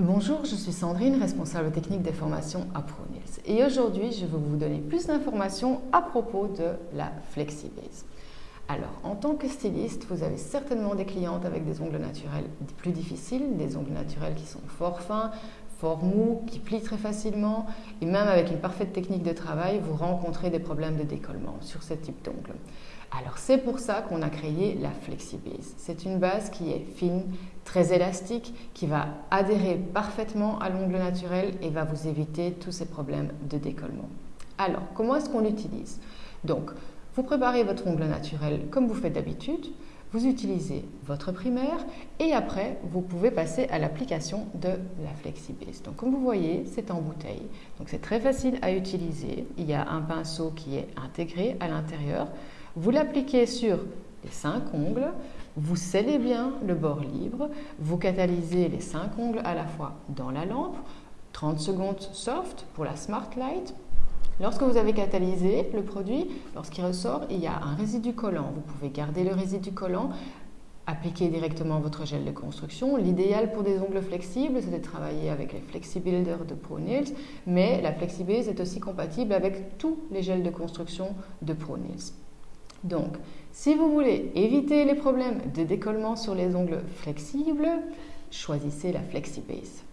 Bonjour, je suis Sandrine, responsable technique des formations à ProNails. Et aujourd'hui, je vais vous donner plus d'informations à propos de la FlexiBase. Alors, en tant que styliste, vous avez certainement des clientes avec des ongles naturels plus difficiles, des ongles naturels qui sont fort fins, fort mous, qui plient très facilement, et même avec une parfaite technique de travail, vous rencontrez des problèmes de décollement sur ce type d'ongles. Alors c'est pour ça qu'on a créé la FlexiBase. C'est une base qui est fine, très élastique, qui va adhérer parfaitement à l'ongle naturel et va vous éviter tous ces problèmes de décollement. Alors, comment est-ce qu'on l'utilise? Donc, vous préparez votre ongle naturel comme vous faites d'habitude, vous utilisez votre primaire et après vous pouvez passer à l'application de la FlexiBase. Donc comme vous voyez, c'est en bouteille. Donc c'est très facile à utiliser. Il y a un pinceau qui est intégré à l'intérieur. Vous l'appliquez sur les cinq ongles, vous scellez bien le bord libre, vous catalysez les cinq ongles à la fois dans la lampe, 30 secondes soft pour la Smart Light. Lorsque vous avez catalysé le produit, lorsqu'il ressort, il y a un résidu collant. Vous pouvez garder le résidu collant, appliquer directement votre gel de construction. L'idéal pour des ongles flexibles, c'est de travailler avec les FlexiBuilder de ProNails, mais la FlexiBase est aussi compatible avec tous les gels de construction de ProNails. Donc, si vous voulez éviter les problèmes de décollement sur les ongles flexibles, choisissez la FlexiBase.